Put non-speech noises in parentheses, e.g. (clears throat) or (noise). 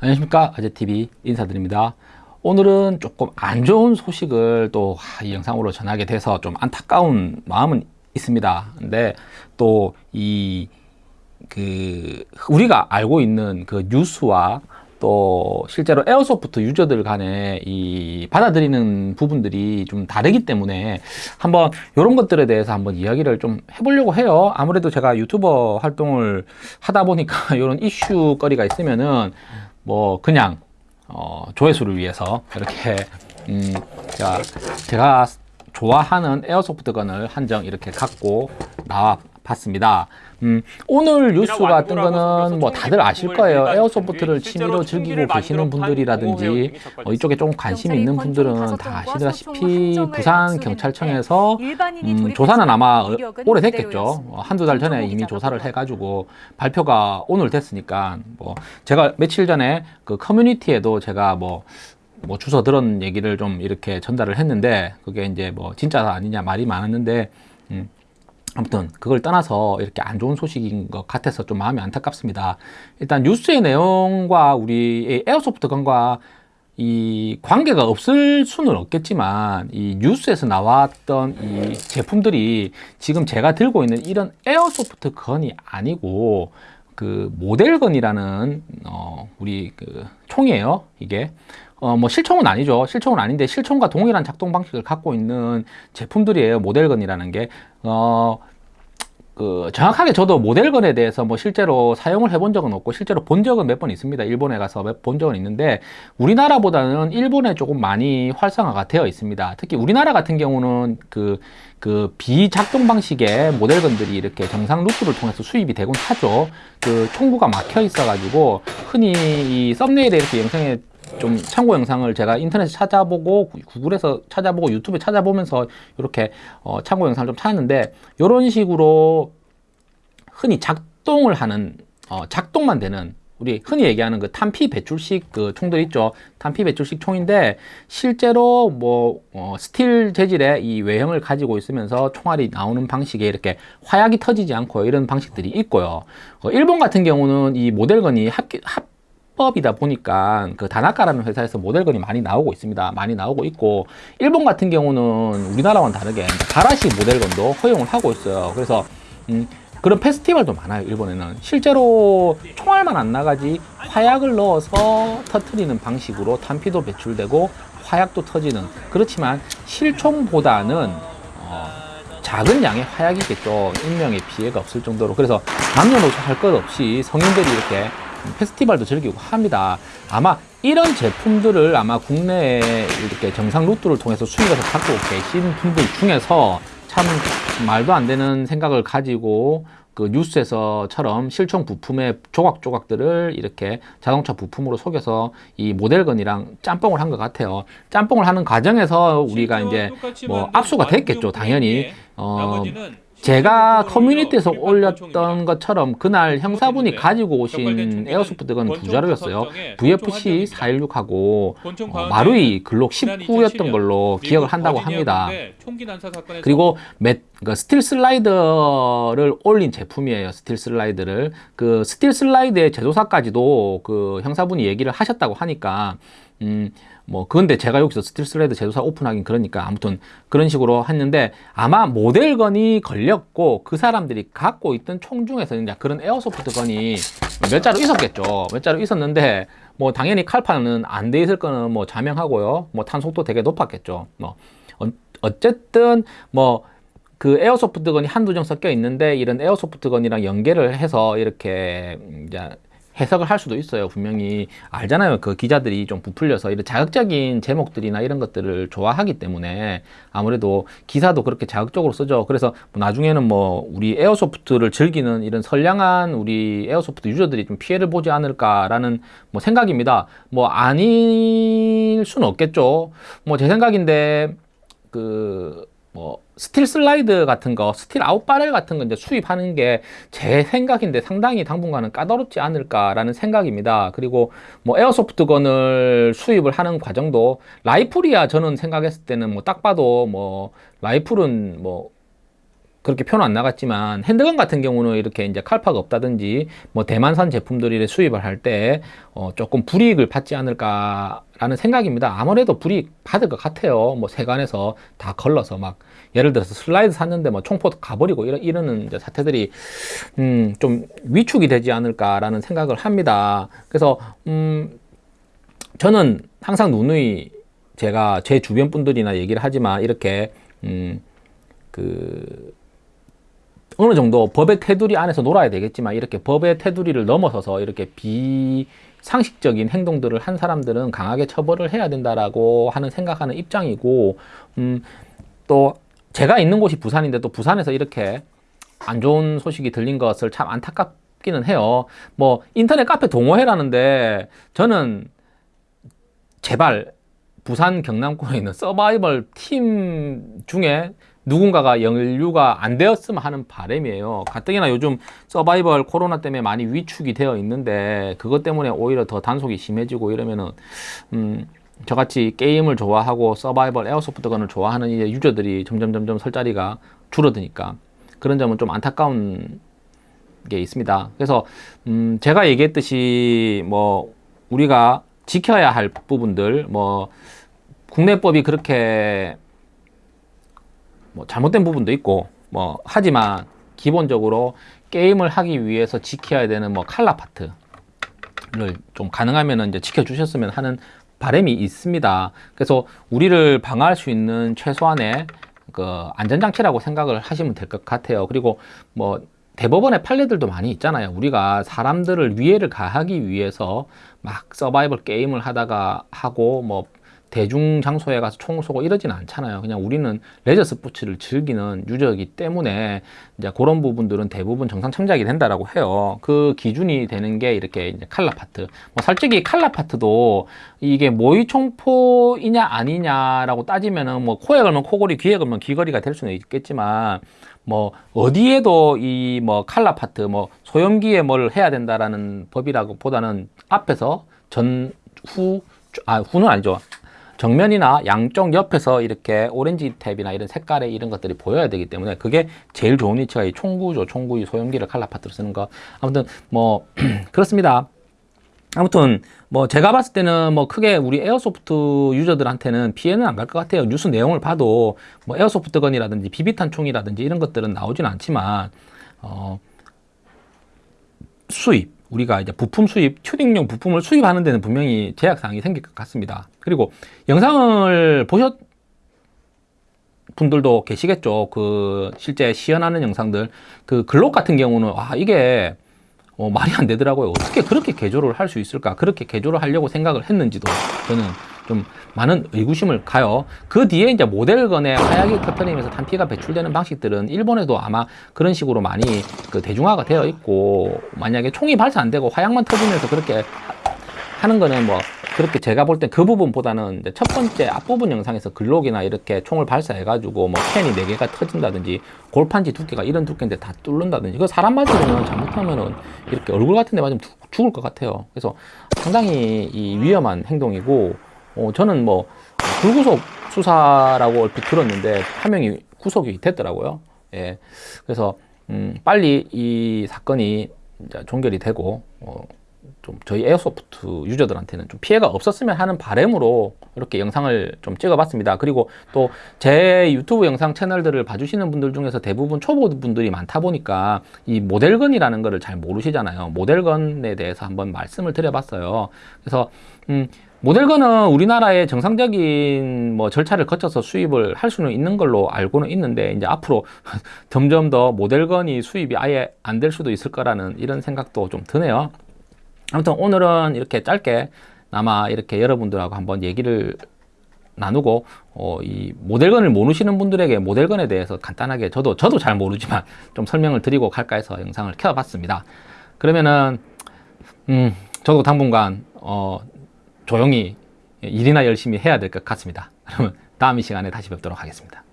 안녕하십니까? 아재TV 인사드립니다. 오늘은 조금 안 좋은 소식을 또 이 영상으로 전하게 돼서 좀 안타까운 마음은 있습니다. 근데 또 이 그 우리가 알고 있는 그 뉴스와 또 실제로 에어소프트 유저들 간에 이 받아들이는 부분들이 좀 다르기 때문에 한번 이런 것들에 대해서 한번 이야기를 좀 해보려고 해요. 아무래도 제가 유튜버 활동을 하다 보니까 (laughs) 이런 이슈 거리가 있으면은 뭐 그냥 어 조회수를 위해서 이렇게 음 제가, 제가 좋아하는 airsoft gun을 한정 이렇게 갖고 나와 봤습니다. 음, 오늘 뉴스가 뜬 거는 뭐 다들 아실 거예요. airsoft를 취미로 즐기고 계시는 분들이라든지 어, 이쪽에 좀 관심이 있는 분들은 다 아시다시피 부산 경찰청에서 음, 조사는 아마 오래됐겠죠. 어, 한두 달 전에 이미 조사를 해가지고 발표가 오늘 됐으니까 뭐 제가 며칠 전에 그 커뮤니티에도 제가 뭐뭐 주소 들은 얘기를 좀 이렇게 전달을 했는데 그게 이제 뭐 진짜 아니냐 말이 많았는데 음, 아무튼 그걸 떠나서 이렇게 안 좋은 소식인 것 같아서 좀 마음이 안타깝습니다. 일단 뉴스의 내용과 우리 airsoft gun과 이 관계가 없을 수는 없겠지만 이 뉴스에서 나왔던 이 제품들이 지금 제가 들고 있는 이런 에어소프트 건이 아니고 그 모델건이라는 어 우리 그 총이에요 이게 어, 뭐 실총은 아니죠. 실총은 아닌데 실총과 동일한 작동 방식을 갖고 있는 제품들이에요. 모델건이라는 게. 어, 그 정확하게 저도 모델건에 대해서 뭐 실제로 사용을 해본 적은 없고 실제로 본 적은 몇 번 있습니다. 일본에 가서 본 적은 있는데 우리나라보다는 일본에 조금 많이 활성화가 되어 있습니다. 특히 우리나라 같은 경우는 그, 그 비작동 방식의 모델건들이 이렇게 정상 루트를 통해서 수입이 되곤 하죠. 그 총구가 막혀 있어 가지고 흔히 이 썸네일에 이렇게 영상에 좀 참고 영상을 제가 인터넷에 찾아보고 구글에서 찾아보고 유튜브에 찾아보면서 이렇게 어, 참고 영상을 좀 찾았는데 이런 식으로 흔히 작동을 하는 어, 작동만 되는 우리 흔히 얘기하는 그 탄피 배출식 그 총들 있죠. 탄피 배출식 총인데 실제로 뭐 어, 스틸 재질의 이 외형을 가지고 있으면서 총알이 나오는 방식에 이렇게 화약이 터지지 않고 이런 방식들이 있고요. 어, 일본 같은 경우는 이 model gun이 합, 합 합법이다 보니까 그 다나카라는 회사에서 model gun이 많이 나오고 있습니다. 많이 나오고 있고 일본 같은 경우는 우리나라와는 다르게 가라시 model gun도 허용을 하고 있어요. 그래서 음, 그런 페스티벌도 많아요. 일본에는 실제로 총알만 안 나가지 화약을 넣어서 터트리는 방식으로 탄피도 배출되고 화약도 터지는 그렇지만 실총보다는 어, 작은 양의 화약이겠죠. 인명의 피해가 없을 정도로 그래서 남녀노소 할 것 없이 성인들이 이렇게 페스티벌도 즐기고 합니다. 아마 이런 제품들을 아마 국내에 이렇게 정상 루트를 통해서 수입해서 갖고 계신 분들 중에서 참 말도 안 되는 생각을 가지고 그 뉴스에서처럼 실총 부품의 조각조각들을 이렇게 자동차 부품으로 속여서 이 모델건이랑 짬뽕을 한 것 같아요. 짬뽕을 하는 과정에서 우리가 이제 뭐 압수가 됐겠죠, 당연히. 어, 제가 커뮤니티에서 올렸던 것처럼 그날 형사분이 가지고 오신 airsoft gun 두 자루였어요. VFC 416하고 어, 마루이 글록 19였던 걸로 기억을 한다고 합니다. 그리고 맷, 그 스틸 슬라이더를 올린 제품이에요. 스틸 슬라이드를. 그 스틸 슬라이드의 제조사까지도 그 형사분이 얘기를 하셨다고 하니까 음, 뭐 그런데 제가 여기서 스틸 슬라이드 제조사 오픈하긴 그러니까 아무튼 그런 식으로 했는데 아마 model gun이 걸렸고 그 사람들이 갖고 있던 총 중에서 이제 그런 airsoft gun이 몇 자루 있었겠죠. 몇 자루 있었는데 뭐 당연히 칼파는 안 돼 있을 거는 뭐 자명하고요. 뭐 탄속도 되게 높았겠죠. 뭐 어, 어쨌든 뭐 그 airsoft gun이 한두 정 섞여 있는데 이런 airsoft gun이랑 연계를 해서 이렇게 이제 해석을 할 수도 있어요. 분명히 알잖아요. 그 기자들이 좀 부풀려서 이런 자극적인 제목들이나 이런 것들을 좋아하기 때문에 아무래도 기사도 그렇게 자극적으로 쓰죠. 그래서 뭐 나중에는 뭐 우리 airsoft를 즐기는 이런 선량한 우리 airsoft 유저들이 좀 피해를 보지 않을까라는 뭐 생각입니다. 뭐 아닐 수는 없겠죠. 뭐 제 생각인데 그뭐 스틸 슬라이드 같은 거, 스틸 outer barrel 같은 거 이제 수입하는 게 제 생각인데 상당히 당분간은 까다롭지 않을까라는 생각입니다. 그리고 뭐 에어소프트 건을 수입을 하는 과정도 라이플이야 저는 생각했을 때는 뭐 딱 봐도 뭐 라이플은 뭐 그렇게 표는 안 나갔지만 핸드건 같은 경우는 이렇게 이제 칼파가 없다든지 뭐 대만산 제품들을 수입을 할 때 어 조금 불이익을 받지 않을까 라는 생각입니다. 아무래도 불이익 받을 것 같아요. 뭐 세관에서 다 걸러서 막 예를 들어서 슬라이드 샀는데 뭐 총포 가버리고 이러, 이러는 사태들이 음 좀 위축이 되지 않을까 라는 생각을 합니다. 그래서 음 저는 항상 누누이 제가 제 주변 분들이나 얘기를 하지만 이렇게 음그 어느 정도 법의 테두리 안에서 놀아야 되겠지만 이렇게 법의 테두리를 넘어서서 이렇게 비상식적인 행동들을 한 사람들은 강하게 처벌을 해야 된다라고 하는 생각하는 입장이고 음, 또 제가 있는 곳이 부산인데 또 부산에서 이렇게 안 좋은 소식이 들린 것을 참 안타깝기는 해요. 뭐 인터넷 카페 동호회라는데 저는 제발 부산 경남권에 있는 서바이벌 팀 중에 누군가가 연류가 안 되었으면 하는 바람이에요. 가뜩이나 요즘 서바이벌 코로나 때문에 많이 위축이 되어 있는데 그것 때문에 오히려 더 단속이 심해지고 이러면은 음 저같이 게임을 좋아하고 서바이벌 에어소프트건을 좋아하는 이제 유저들이 점점 점점 설 자리가 줄어드니까 그런 점은 좀 안타까운 게 있습니다. 그래서 음 제가 얘기했듯이 뭐 우리가 지켜야 할 부분들 뭐 국내법이 그렇게 뭐 잘못된 부분도 있고 뭐 하지만 기본적으로 게임을 하기 위해서 지켜야 되는 뭐 칼라 파트를 좀 가능하면 이제 지켜주셨으면 하는 바람이 있습니다. 그래서 우리를 방어할 수 있는 최소한의 그 안전장치라고 생각을 하시면 될 것 같아요. 그리고 뭐 대법원의 판례들도 많이 있잖아요. 우리가 사람들을 위해를 가하기 위해서 막 서바이벌 게임을 하다가 하고 뭐 대중 장소에 가서 총 쏘고 이러진 않잖아요. 그냥 우리는 레저 스포츠를 즐기는 유저이기 때문에 이제 그런 부분들은 대부분 정상 참작이 된다라고 해요. 그 기준이 되는 게 이렇게 이제 칼라 파트. 뭐 솔직히 칼라 파트도 이게 모의 총포이냐 아니냐라고 따지면은 뭐 코에 걸면 코걸이, 귀에 걸면 귀걸이가 될 수는 있겠지만 뭐 어디에도 이 뭐 color part 뭐 소염기에 뭘 해야 된다라는 법이라고 보다는 앞에서 전후 아 후는 아니죠 정면이나 양쪽 옆에서 이렇게 orange tab이나 이런 색깔의 이런 것들이 보여야 되기 때문에 그게 제일 좋은 위치가 이 총구죠. 총구 이 소형기를 칼라 파트로 쓰는 거. 아무튼 뭐 (clears throat) 그렇습니다. 아무튼 뭐 제가 봤을 때는 뭐 크게 우리 airsoft 유저들한테는 피해는 안 갈 것 같아요. 뉴스 내용을 봐도 뭐 airsoft gun이라든지 비비탄 총이라든지 이런 것들은 나오진 않지만 어 수입 우리가 이제 부품 수입, 튜닝용 부품을 수입하는 데는 분명히 제약사항이 생길 것 같습니다. 그리고 영상을 보신 분들도 계시겠죠. 그 실제 시연하는 영상들, 그 글록 같은 경우는 아 이게 어, 말이 안 되더라고요. 어떻게 그렇게 개조를 할 수 있을까? 그렇게 개조를 하려고 생각을 했는지도 저는 좀 많은 의구심을 가요. 그 뒤에 이제 모델건에 화약이 터트리면서 탄피가 배출되는 방식들은 일본에도 아마 그런 식으로 많이 그 대중화가 되어 있고 만약에 총이 발사 안 되고 화약만 터지면서 그렇게 하는 거는 뭐 그렇게 제가 볼땐그 부분보다는 첫 번째 앞부분 영상에서 글록이나 이렇게 총을 발사해가지고 뭐 캔이 4개가 터진다든지 골판지 두께가 이런 두께인데 다 뚫는다든지 그 사람 맞으면 잘못하면은 이렇게 얼굴 같은 데 맞으면 죽을 것 같아요. 그래서 상당히 이 위험한 행동이고 어, 저는 뭐 불구속 수사라고 얼핏 들었는데 한 명이 구속이 됐더라고요. 예. 그래서 음, 빨리 이 사건이 종결이 되고 어, 좀 저희 에어소프트 유저들한테는 좀 피해가 없었으면 하는 바램으로 이렇게 영상을 좀 찍어봤습니다. 그리고 또 제 유튜브 영상 채널들을 봐주시는 분들 중에서 대부분 초보 분들이 많다 보니까 이 모델건이라는 거를 잘 모르시잖아요. 모델건에 대해서 한번 말씀을 드려봤어요. 그래서 음, 모델건은 우리나라의 정상적인 뭐 절차를 거쳐서 수입을 할 수는 있는 걸로 알고는 있는데 이제 앞으로 (laughs) 점점 더 모델건이 수입이 아예 안 될 수도 있을 거라는 이런 생각도 좀 드네요. 아무튼 오늘은 이렇게 짧게 아마 이렇게 여러분들하고 한번 얘기를 나누고 어, 이 모델건을 모르시는 분들에게 모델건에 대해서 간단하게 저도 저도 잘 모르지만 (laughs) 좀 설명을 드리고 갈까 해서 영상을 켜봤습니다. 그러면은 음, 저도 당분간 어, 조용히 일이나 열심히 해야 될 것 같습니다. 그러면 다음 이 시간에 다시 뵙도록 하겠습니다.